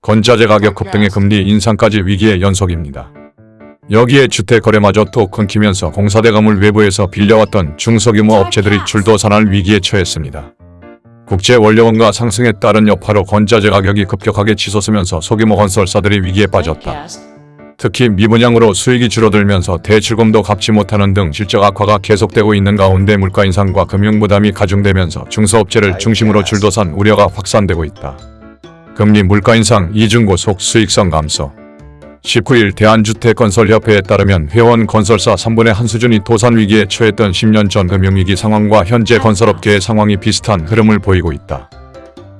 건자재 가격 급등의 금리 인상까지 위기의 연속입니다. 여기에 주택 거래마저 또 끊기면서 공사대금을 외부에서 빌려왔던 중소규모 업체들이 줄도산할 위기에 처했습니다. 국제 원료원가 상승에 따른 여파로 건자재 가격이 급격하게 치솟으면서 소규모 건설사들이 위기에 빠졌다. 특히 미분양으로 수익이 줄어들면서 대출금도 갚지 못하는 등 실적 악화가 계속되고 있는 가운데 물가 인상과 금융 부담이 가중되면서 중소업체를 중심으로 줄도산 우려가 확산되고 있다. 금리 물가 인상 이중고 속 수익성 감소 19일 대한주택건설협회에 따르면 회원 건설사 3분의 한 수준이 도산 위기에 처했던 10년 전 금융위기 상황과 현재 건설업계의 상황이 비슷한 흐름을 보이고 있다.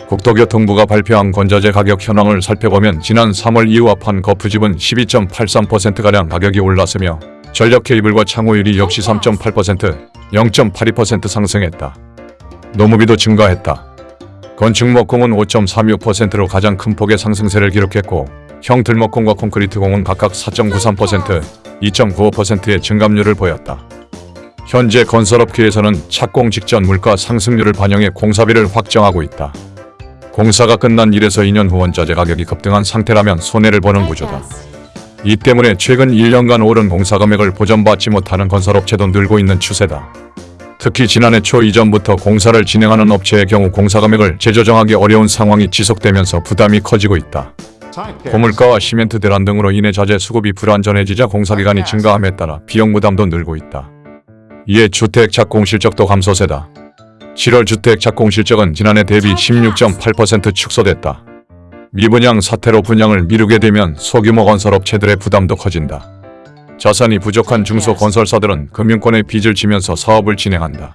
국토교통부가 발표한 건자재 가격 현황을 살펴보면 지난 3월 이후 합한 거푸집은 12.83%가량 가격이 올랐으며 전력 케이블과 창호율이 역시 3.8%, 0.82% 상승했다. 노무비도 증가했다. 건축목공은 5.36%로 가장 큰 폭의 상승세를 기록했고 형들목공과 콘크리트공은 각각 4.93%, 2.95%의 증감률을 보였다. 현재 건설업계에서는 착공 직전 물가 상승률을 반영해 공사비를 확정하고 있다. 공사가 끝난 1에서 2년 후 원자재 가격이 급등한 상태라면 손해를 보는 구조다. 이 때문에 최근 1년간 오른 공사 금액을 보전받지 못하는 건설업체도 늘고 있는 추세다. 특히 지난해 초 이전부터 공사를 진행하는 업체의 경우 공사 금액을 재조정하기 어려운 상황이 지속되면서 부담이 커지고 있다. 고물가와 시멘트 대란 등으로 인해 자재 수급이 불안전해지자 공사기간이 증가함에 따라 비용 부담도 늘고 있다. 이에 주택 착공 실적도 감소세다. 7월 주택 착공 실적은 지난해 대비 16.8% 축소됐다. 미분양 사태로 분양을 미루게 되면 소규모 건설 업체들의 부담도 커진다. 자산이 부족한 중소건설사들은 금융권에 빚을 지면서 사업을 진행한다.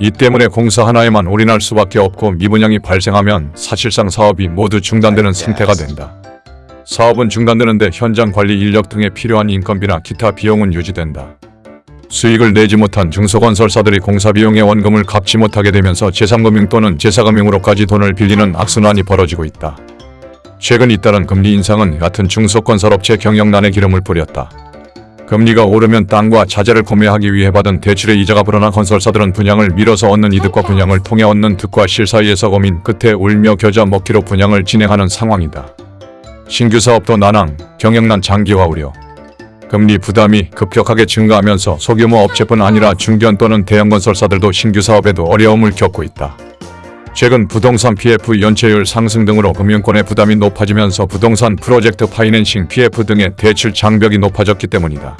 이 때문에 공사 하나에만 올인할 수밖에 없고 미분양이 발생하면 사실상 사업이 모두 중단되는 상태가 된다. 사업은 중단되는데 현장 관리 인력 등에 필요한 인건비나 기타 비용은 유지된다. 수익을 내지 못한 중소건설사들이 공사비용의 원금을 갚지 못하게 되면서 제3금융 또는 제4금융으로까지 돈을 빌리는 악순환이 벌어지고 있다. 최근 잇따른 금리 인상은 같은 중소건설업체 경영난에 기름을 뿌렸다. 금리가 오르면 땅과 자재를 구매하기 위해 받은 대출의 이자가 불어나 건설사들은 분양을 미뤄서 얻는 이득과 분양을 통해 얻는 득과 실 사이에서 고민 끝에 울며 겨자 먹기로 분양을 진행하는 상황이다. 신규 사업도 난항, 경영난 장기화 우려. 금리 부담이 급격하게 증가하면서 소규모 업체뿐 아니라 중견 또는 대형 건설사들도 신규 사업에도 어려움을 겪고 있다. 최근 부동산 PF 연체율 상승 등으로 금융권의 부담이 높아지면서 부동산 프로젝트 파이낸싱 PF 등의 대출 장벽이 높아졌기 때문이다.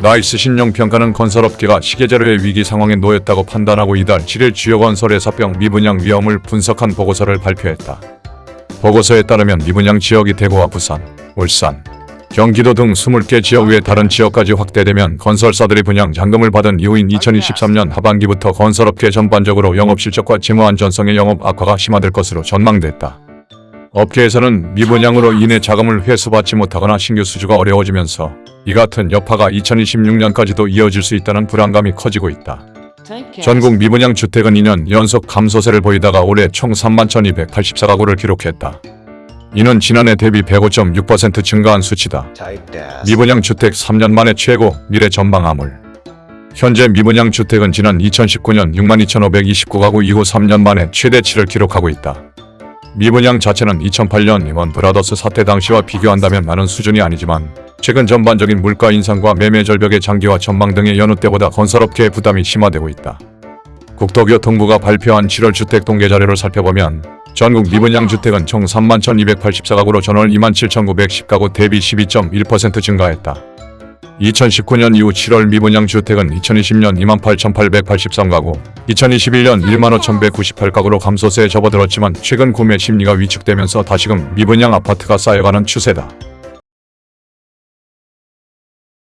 나이스 신용평가는 건설업계가 시계제로의 위기 상황에 놓였다고 판단하고 이달 7일 주요 건설 회사별 미분양 위험을 분석한 보고서를 발표했다. 보고서에 따르면 미분양 지역이 대구와 부산, 울산, 경기도 등 20개 지역 외 다른 지역까지 확대되면 건설사들이 분양 잔금을 받은 이후인 2023년 하반기부터 건설업계 전반적으로 영업실적과 재무안정성의 영업 악화가 심화될 것으로 전망됐다. 업계에서는 미분양으로 인해 자금을 회수받지 못하거나 신규 수주가 어려워지면서 이 같은 여파가 2026년까지도 이어질 수 있다는 불안감이 커지고 있다. 전국 미분양 주택은 2년 연속 감소세를 보이다가 올해 총 31,284가구를 기록했다. 이는 지난해 대비 105.6% 증가한 수치다. 미분양 주택 3년 만에 최고 미래 전망 암울. 현재 미분양 주택은 지난 2019년 62,529가구 이후 3년 만에 최대치를 기록하고 있다. 미분양 자체는 2008년 이원 브라더스 사태 당시와 비교한다면 많은 수준이 아니지만 최근 전반적인 물가 인상과 매매 절벽의 장기화 전망 등의 여느 때보다 건설업계의 부담이 심화되고 있다. 국토교통부가 발표한 7월 주택 통계 자료를 살펴보면 전국 미분양 주택은 총 31,284가구로 전월 27,910가구 대비 12.1% 증가했다. 2019년 이후 7월 미분양 주택은 2020년 28,883가구, 2021년 15,198가구로 감소세에 접어들었지만 최근 구매 심리가 위축되면서 다시금 미분양 아파트가 쌓여가는 추세다.